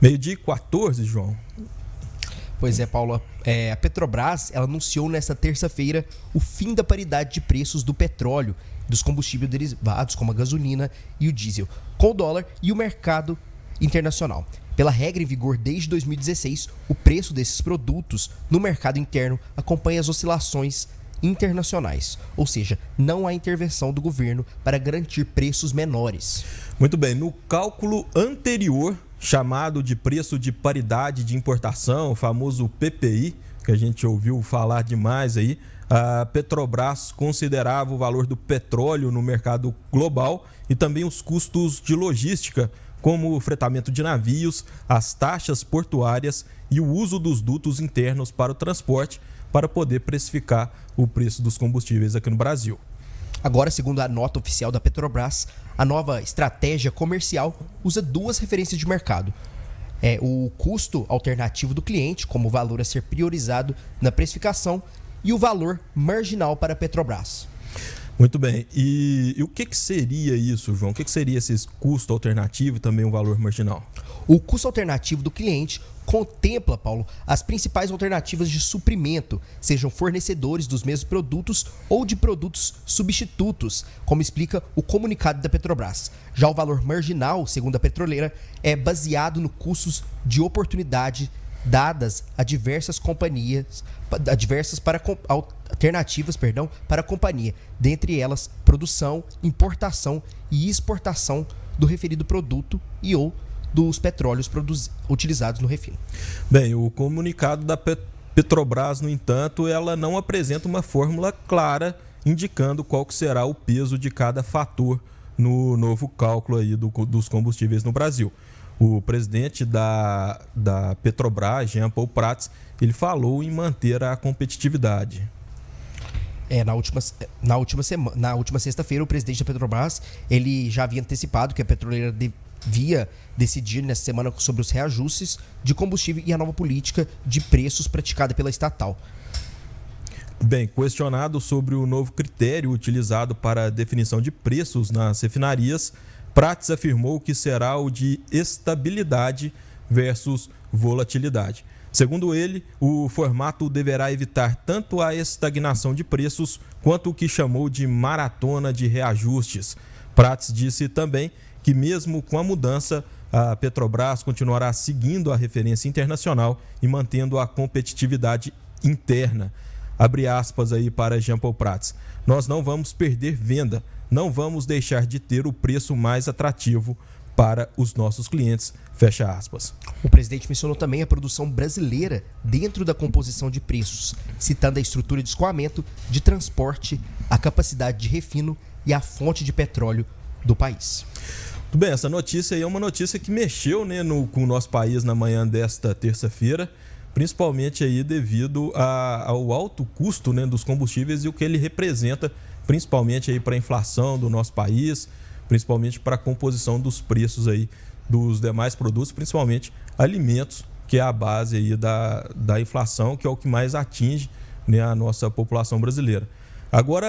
Meio-dia 14, João. Pois é, Paulo. É, a Petrobras ela anunciou nesta terça-feira o fim da paridade de preços do petróleo, dos combustíveis derivados, como a gasolina e o diesel, com o dólar e o mercado internacional. Pela regra em vigor desde 2016, o preço desses produtos no mercado interno acompanha as oscilações internacionais, ou seja, não há intervenção do governo para garantir preços menores. Muito bem, no cálculo anterior, chamado de preço de paridade de importação, o famoso PPI, que a gente ouviu falar demais aí, a Petrobras considerava o valor do petróleo no mercado global e também os custos de logística, como o fretamento de navios, as taxas portuárias e o uso dos dutos internos para o transporte, para poder precificar o preço dos combustíveis aqui no Brasil. Agora, segundo a nota oficial da Petrobras, a nova estratégia comercial usa duas referências de mercado. É o custo alternativo do cliente, como valor a ser priorizado na precificação, e o valor marginal para a Petrobras. Muito bem. E, e o que, que, seria isso, João? O que, que seria esse custo alternativo e também o valor marginal? O custo alternativo do cliente contempla, Paulo, as principais alternativas de suprimento, sejam fornecedores dos mesmos produtos ou de produtos substitutos, como explica o comunicado da Petrobras. Já o valor marginal, segundo a petroleira, é baseado no custos de oportunidade dadas a diversas companhias, a diversas para, alternativas perdão, para a companhia, dentre elas produção, importação e exportação do referido produto e ou dos petróleos utilizados no refino. Bem, o comunicado da Petrobras, no entanto, ela não apresenta uma fórmula clara indicando qual que será o peso de cada fator no novo cálculo aí do, dos combustíveis no Brasil. O presidente da, da Petrobras, Jean Paul Prats, ele falou em manter a competitividade. É, na última, na última, semana, na última sexta-feira, o presidente da Petrobras ele já havia antecipado que a petroleira devia decidir nessa semana sobre os reajustes de combustível e a nova política de preços praticada pela estatal. Bem, questionado sobre o novo critério utilizado para a definição de preços nas refinarias, Prates afirmou que será o de estabilidade versus volatilidade. Segundo ele, o formato deverá evitar tanto a estagnação de preços quanto o que chamou de maratona de reajustes. Prates disse também que, mesmo com a mudança, a Petrobras continuará seguindo a referência internacional e mantendo a competitividade interna. Abre aspas aí para Jean Paul Prats. Nós não vamos perder venda, não vamos deixar de ter o preço mais atrativo para os nossos clientes. Fecha aspas. O presidente mencionou também a produção brasileira dentro da composição de preços, citando a estrutura de escoamento, de transporte, a capacidade de refino e a fonte de petróleo do país. Tudo bem, essa notícia aí é uma notícia que mexeu né, no, com o nosso país na manhã desta terça-feira principalmente aí devido a, ao alto custo né, dos combustíveis e o que ele representa, principalmente aí para a inflação do nosso país, principalmente para a composição dos preços aí dos demais produtos, principalmente alimentos, que é a base aí da, da inflação, que é o que mais atinge né, a nossa população brasileira. Agora